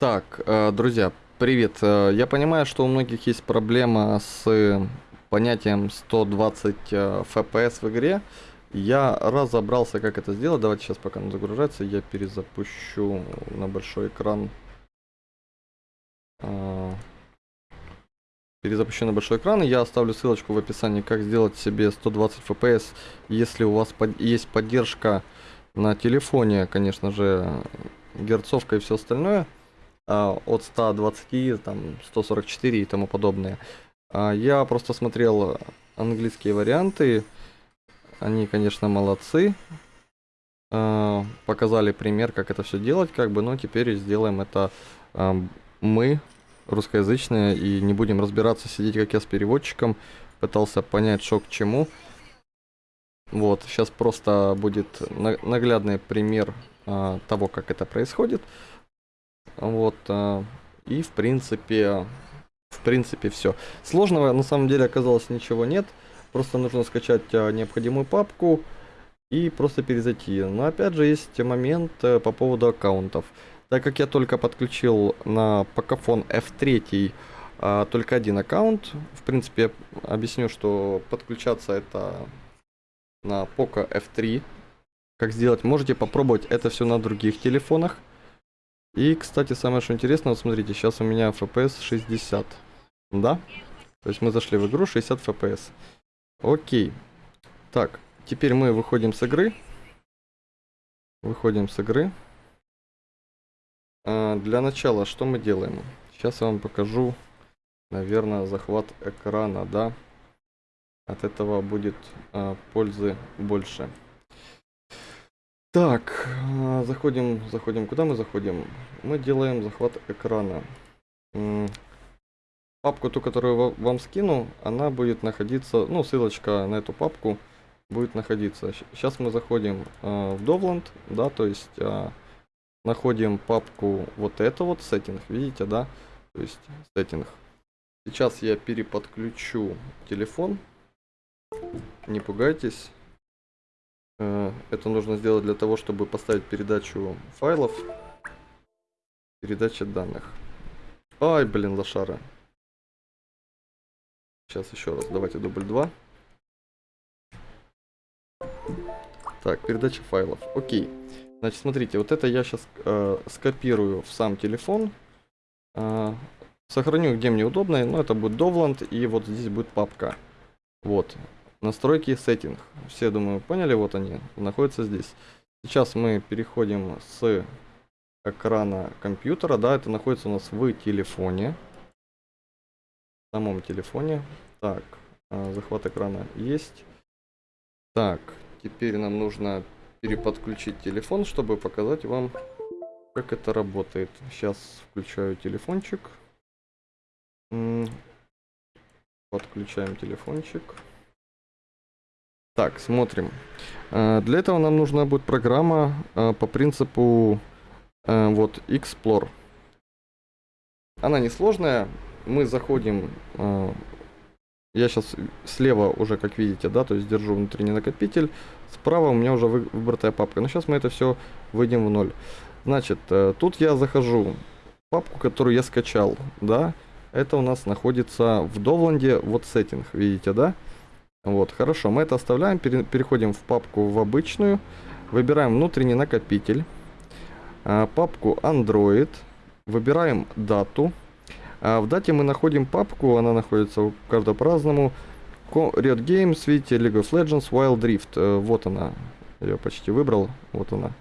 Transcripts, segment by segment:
Так, э, друзья, привет. Э, Я понимаю, что у многих есть проблема с понятием 120 э, FPS в игре. Я разобрался, как это сделать. Давайте сейчас, пока он загружается, я перезапущу на большой экран. Перезапущу на большой экран. Я оставлю ссылочку в описании, как сделать себе 120 FPS, если у вас есть поддержка на телефоне, конечно же, герцовка и все остальное от 120, там, 144 и тому подобное. А, Я просто смотрел английские варианты. Они, конечно, молодцы. А, Показали пример, как это все делать, как бы, но теперь сделаем это а, мы, русскоязычные, и не будем разбираться, сидеть как я с переводчиком. Пытался понять, что к чему. Вот, сейчас просто будет на- наглядный пример а, того, как это происходит. Вот, а, и в принципе, в принципе все. Сложного на самом деле оказалось ничего нет. Просто нужно скачать а, необходимую папку и просто перезайти. Но опять же есть момент э, по поводу аккаунтов. Так как я только подключил на Pocophone F3 а, только один аккаунт, в принципе, объясню, что подключаться это на Poco F3. Как сделать? Можете попробовать это все на других телефонах. И, кстати, самое что интересно, вот смотрите, сейчас у меня FPS 60. Да? То есть мы зашли в игру 60 FPS. Окей. Так, теперь мы выходим с игры. Выходим с игры. А, для начала, что мы делаем? Сейчас я вам покажу, наверное, захват экрана, да? От этого будет а, пользы больше. Так, а, заходим, заходим. Куда мы заходим? Мы делаем захват экрана. Папку, ту, которую ва- вам скину, она будет находиться, ну, ссылочка на эту папку будет находиться. Сейчас мы заходим а, в Dovland, да, то есть а, находим папку вот это вот, сеттинг, видите, да, то есть сеттинг. Сейчас я переподключу телефон, не пугайтесь. Э, Это нужно сделать для того, чтобы поставить передачу файлов. Передача данных. Ай, блин, лошара. Сейчас еще раз, давайте дубль 2. Так, передача файлов. Окей. Значит, смотрите, вот это я сейчас скопирую в сам телефон. Э, сохраню где мне удобно, но это будет Dovland, и вот здесь будет папка. Вот. Настройки сеттинг. Все, думаю, поняли, вот они, находятся здесь. Сейчас мы переходим с экрана компьютера, да, это находится у нас в телефоне. В самом телефоне. Так, а, захват экрана есть. Так, теперь нам нужно переподключить телефон, чтобы показать вам, как это работает. Сейчас включаю телефончик. Подключаем телефончик. Так, смотрим. Э, Для этого нам нужна будет программа э, по принципу э, вот Explore. Она несложная. Мы заходим. Я сейчас слева уже, как видите, да, то есть держу внутренний накопитель. Справа у меня уже вы- выбратая папка. Но сейчас мы это все выйдем в ноль. Значит, тут я захожу в папку, которую я скачал, да. Это у нас находится в Довланде, вот сеттинг, видите, да? Вот, хорошо, мы это оставляем, пере- переходим в папку в обычную, выбираем внутренний накопитель, а, папку Android, выбираем дату. А, в дате мы находим папку, она находится у каждого по-разному. Riot Games, видите, League of Legends, Wild Rift, э, вот она, я почти выбрал, вот она.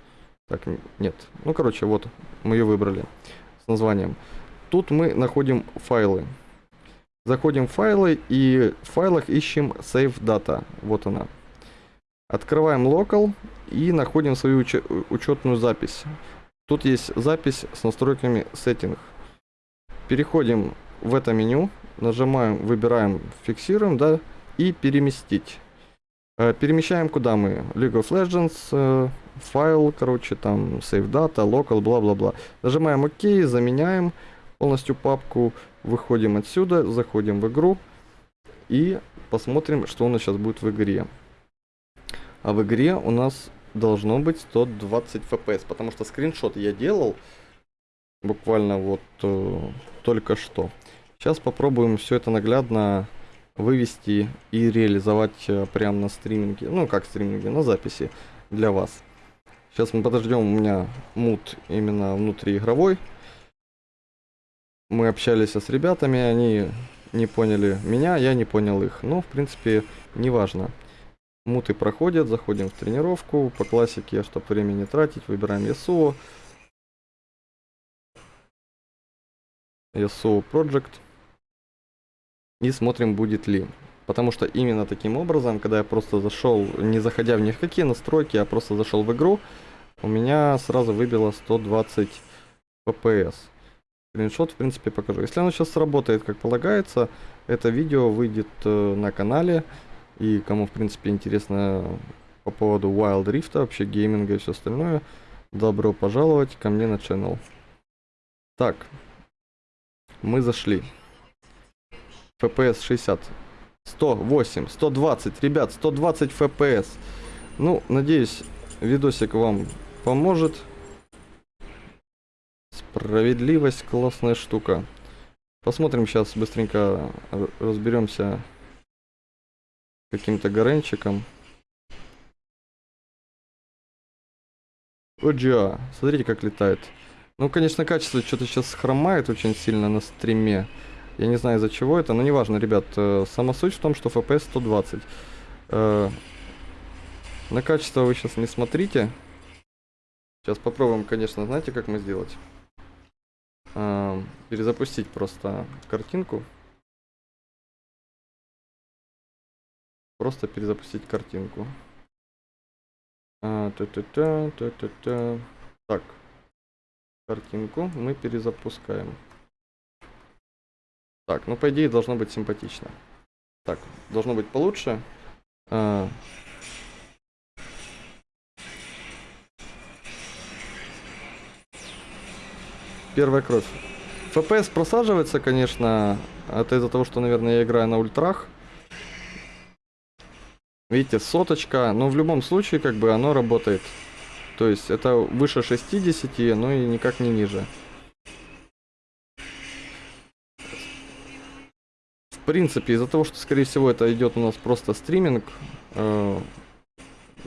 Так, нет, ну короче, вот, мы ее выбрали с названием. Тут мы находим файлы. Заходим в файлы и в файлах ищем Save Data. Вот она. Открываем Local и находим свою уче- учетную запись. Тут есть запись с настройками Setting. Переходим в это меню, нажимаем, выбираем, фиксируем, да, и переместить. Э, Перемещаем куда мы? League of Legends, э, файл, короче, там, Save Data, Local, бла-бла-бла. Нажимаем ОК, заменяем полностью папку, выходим отсюда, заходим в игру и посмотрим, что у нас сейчас будет в игре. А в игре у нас должно быть 120 FPS, потому что скриншот я делал, буквально вот э, только что. Сейчас попробуем все это наглядно вывести и реализовать э, прямо на стриминге. Ну, как стриминге, на записи для вас. Сейчас мы подождем, у меня мут именно внутриигровой. Мы общались с ребятами, они не поняли меня, я не понял их. Но, в принципе, неважно. Муты проходят, заходим в тренировку. По классике, чтобы время не тратить, выбираем Yasuo. Yasuo Project. И смотрим, будет ли. Потому что именно таким образом, когда я просто зашел, не заходя в ни в какие настройки, а просто зашел в игру, у меня сразу выбило 120 FPS. Скриншот, в принципе, покажу. Если оно сейчас сработает, как полагается, это видео выйдет э, на канале. И кому, в принципе, интересно по поводу Wild Rift, вообще гейминга и все остальное, добро пожаловать ко мне на channel. Так, мы зашли. FPS 60. 108, 120, ребят, 120 FPS. Ну, надеюсь, видосик вам поможет. Справедливость классная штука. Посмотрим сейчас быстренько разберемся каким-то горенчиком. Оджа, смотрите как летает. Ну, конечно, качество что-то сейчас хромает очень сильно на стриме. Я не знаю из-за чего это, но неважно, ребят. Э, сама суть в том, что FPS 120. Э, на качество вы сейчас не смотрите. Сейчас попробуем, конечно, знаете, как мы сделать? Э, перезапустить просто картинку. Просто перезапустить картинку. А, та -та -та, та -та -та. Так. Картинку мы перезапускаем. Так, ну по идее должно быть симпатично. Так, должно быть получше. А... Первая кровь. FPS просаживается, конечно. Это из-за того, что, наверное, я играю на ультрах. Видите, соточка. Но в любом случае, как бы, оно работает. То есть, это выше 60, но и никак не ниже. принципе, из-за того, что, скорее всего, это идет у нас просто стриминг, э,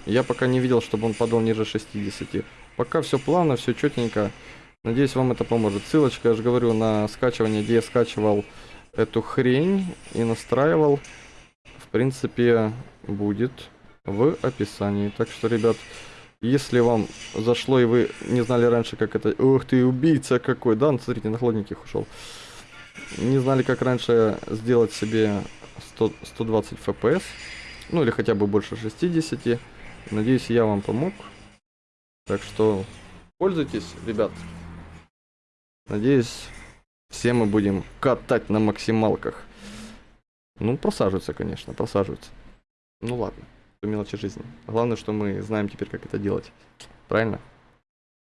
я пока не видел, чтобы он падал ниже 60. Пока все плавно, все четенько. Надеюсь, вам это поможет. Ссылочка, я же говорю, на скачивание, где я скачивал эту хрень и настраивал, в принципе, будет в описании. Так что, ребят, если вам зашло и вы не знали раньше, как это... Ух ты, убийца какой! Да, ну, смотрите, на хладненьких ушел не знали, как раньше сделать себе 100, 120 FPS, ну или хотя бы больше 60. Надеюсь, я вам помог. Так что пользуйтесь, ребят. Надеюсь, все мы будем катать на максималках. Ну, просаживаются, конечно, просаживаются. Ну ладно, мелочи жизни. Главное, что мы знаем теперь, как это делать. Правильно?